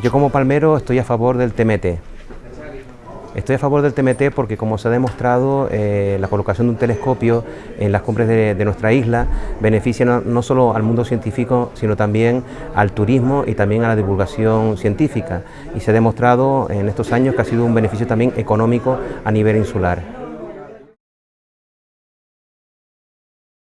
Yo como palmero estoy a favor del TMT. Estoy a favor del TMT porque como se ha demostrado eh, la colocación de un telescopio en las cumbres de, nuestra isla beneficia no, solo al mundo científico sino también al turismo y también a la divulgación científica y se ha demostrado en estos años que ha sido un beneficio también económico a nivel insular.